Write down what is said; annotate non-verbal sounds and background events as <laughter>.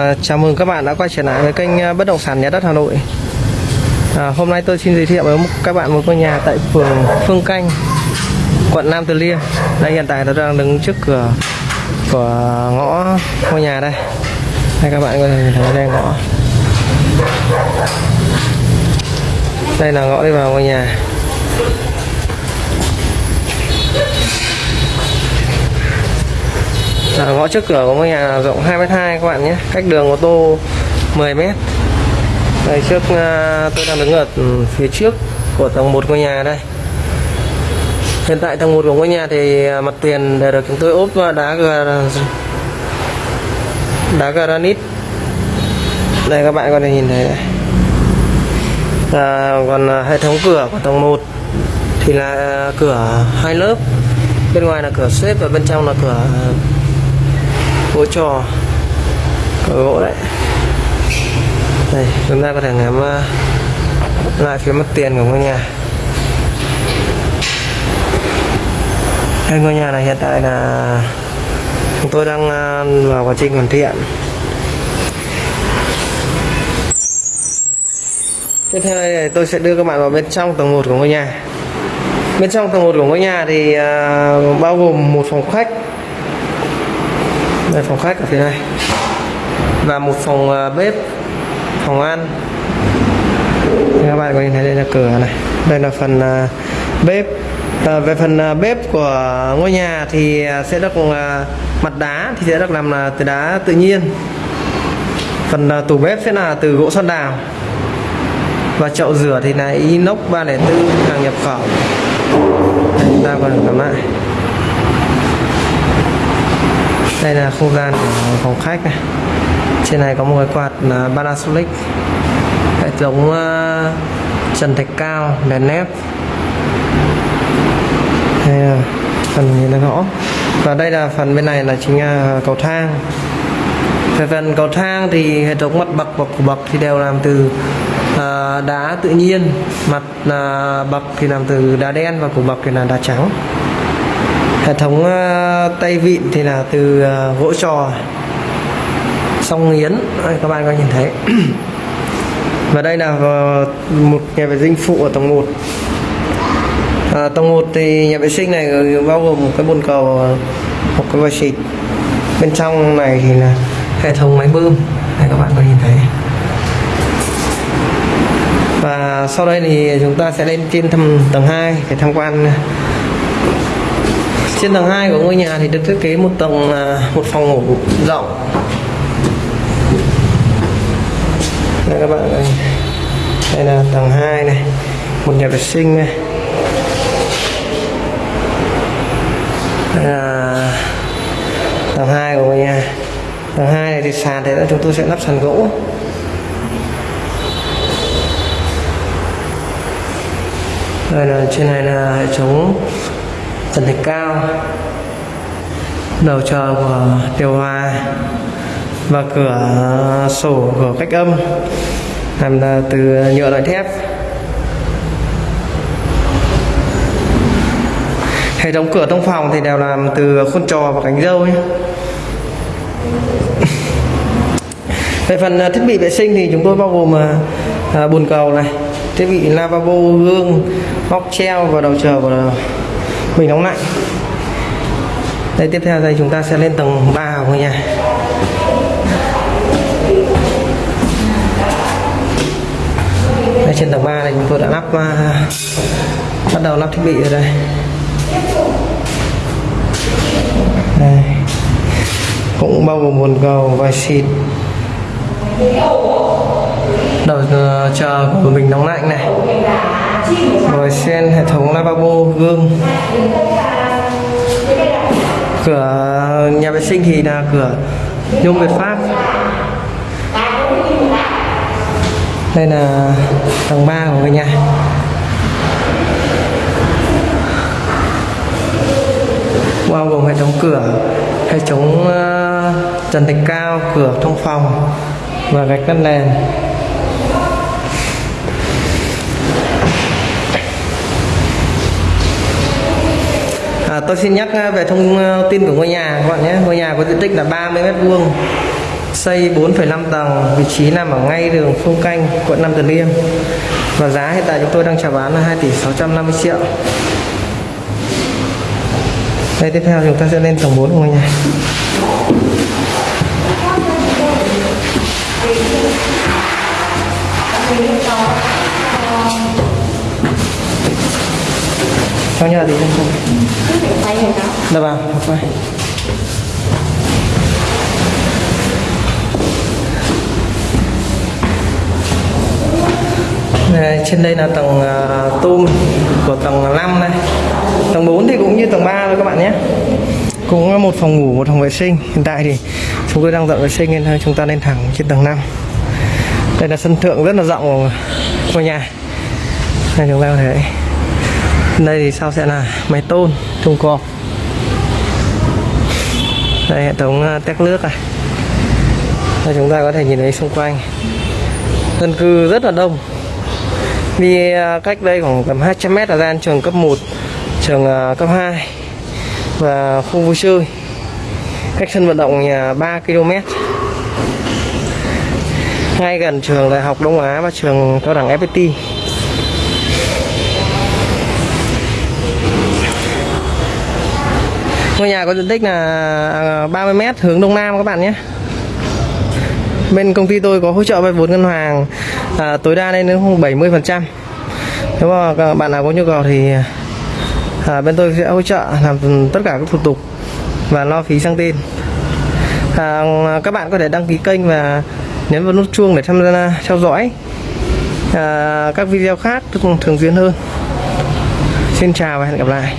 À, chào mừng các bạn đã quay trở lại với kênh ờ, Bất động sản Nhà đất Hà Nội. À, hôm nay tôi xin giới thiệu với các bạn một ngôi nhà tại phường Phương Canh, quận Nam Từ Liêm. Đây hiện tại nó đang đứng trước cửa của ngõ ngôi nhà đây. Đây các bạn có thể nhìn thấy đây ngõ. Đây là ngõ đi vào ngôi nhà. À, ngõ trước cửa của ngôi nhà rộng 2m2 các bạn nhé. Cách đường ô tô 10m đây trước à, tôi đang đứng ở ừ, phía trước của tầng 1 ngôi nhà đây. Hiện tại tầng 1 của ngôi nhà thì ờ, mặt tiền đều được chúng tôi ốp ờ, đá đá granite. Đây các bạn có thể nhìn thấy đây. À, còn hệ thống cửa của tầng 1 thì là cửa hai lớp. Bên ngoài là cửa xếp và bên trong là cửa gỗ trò ở gỗ đấy. Đây chúng ta có thể ngắm ờ, lại phía mặt tiền của ngôi nhà. Đây ngôi nhà này hiện tại là chúng tôi đang ờ, vào quá trình hoàn thiện. Tiếp theo đây tôi sẽ đưa các bạn vào bên trong tầng 1 của ngôi nhà. Bên trong tầng 1 của ngôi nhà thì uh, bao gồm một phòng khách đây phòng khách ở phía này. Và một phòng ờ, bếp phòng ăn. Các bạn có nhìn thấy đây là cửa này. Đây là phần ờ, bếp. À, về phần bếp của ngôi nhà thì sẽ được mặt đá thì sẽ được làm là từ đá tự nhiên. Phần tủ bếp sẽ là từ gỗ son đào. Và chậu rửa thì là inox 304 hàng nhập khẩu. Đây, chúng ta còn cầm lại đây là không gian của phòng khách này. Trên này có một cái quạt là Panasonic. Hệ thống uh, trần thạch cao đèn nếp đây là phần nhìn là ngõ và đây là phần bên này là chính là cầu thang. Về phần cầu thang thì hệ thống mặt bậc và củ bậc thì đều làm từ uh, đá tự nhiên. Mặt uh, bậc thì làm từ đá đen và củ bậc thì là đá trắng hệ thống ờ, tay vịn thì là từ ờ, gỗ trò song yến. Đây, các bạn có nhìn thấy. <clears throat> Và đây là ờ, một nhà vệ sinh phụ ở tầng 1 à, tầng 1 thì nhà vệ sinh này bao gồm một cái bồn cầu một cái vòi xịt. Bên trong này thì là hệ thống máy bơm. Đây các bạn có nhìn thấy. Và sau đây thì chúng ta sẽ lên trên thăm tầng 2 để tham quan trên tầng 2 của ngôi nhà thì được thiết kế một tầng à, một phòng ngủ rộng. Đây các bạn ơi. Đây là tầng 2 này. Một nhà vệ sinh này. Đây là tầng 2 của ngôi nhà. Tầng 2 này thì sàn thì chúng tôi sẽ lắp sàn gỗ. Đây là trên này là hệ thống trần thạch cao, đầu chờ của điều hòa và cửa sổ của cách âm làm là từ nhựa loại thép. Hệ thống cửa thông phòng thì đều làm từ khuôn trò và cánh dâu nhé. <laughs> Về phần à, thiết bị vệ sinh thì chúng tôi bao gồm à, à, bồn cầu này, thiết bị lavabo, gương móc treo và đầu chờ của mình nóng lạnh đây tiếp theo đây chúng ta sẽ lên tầng 3 của ngôi nhà. Đây trên tầng 3 này chúng tôi đã lắp uh, bắt đầu lắp thiết bị rồi đây. Đây. Cũng bao gồm bồn cầu vài xịt. Đầu ờ, chờ của mình nóng lạnh này rồi xen hệ thống lavabo gương. Cửa nhà vệ sinh thì là cửa nhôm Việt Pháp. Đây là tầng 3 của ngôi nhà. Bao gồm hệ thống cửa, hệ thống ờ, trần thạch cao, cửa thông phòng và gạch đất nền. À, tôi xin nhắc à, về thông à, tin của ngôi nhà các bạn nhé. Ngôi nhà có diện tích là 30 mét vuông xây 4,5 tầng vị trí nằm ở ngay đường Phương Canh quận Nam Từ Liêm. Và giá hiện tại chúng tôi đang chào bán là 2 tỷ 650 triệu. Đây tiếp theo chúng ta sẽ lên tầng 4 của ngôi nhà. Thank you. Sao nhà thì không không Tay vào đó. Dạ vâng, Đây, trên đây là tầng uh, tôm của tầng 5 này. Tầng 4 thì cũng như tầng 3 thôi các bạn nhé. Cũng một phòng ngủ, một phòng vệ sinh. Hiện tại thì chúng tôi đang dọn vệ sinh nên chúng ta lên thẳng trên tầng 5 Đây là sân thượng rất là rộng của ngôi nhà. Đây chúng ta có thể đây thì sau sẽ là máy tôn, thùng cọp. Đây, hệ thống à, tét nước này. Đây, chúng ta có thể nhìn thấy xung quanh. Dân cư rất là đông. Đi à, cách đây khoảng tầm 200 mét là gian trường cấp 1 trường à, cấp 2 và khu vui chơi. Cách sân vận động nhà 3 km. Ngay gần trường đại học Đông Á và trường cao đẳng FPT Ngôi nhà có diện tích là à, 30 m hướng đông nam các bạn nhé. Bên công ty tôi có hỗ trợ vay vốn ngân hàng à, tối đa lên đến 70%. Nếu mà các bạn nào có nhu cầu thì à, bên tôi sẽ hỗ trợ làm tất cả các thủ tục và lo phí sang tên. À, các bạn có thể đăng ký kênh và nhấn vào nút chuông để tham gia theo dõi à, các video khác thường xuyên hơn. Xin chào và hẹn gặp lại.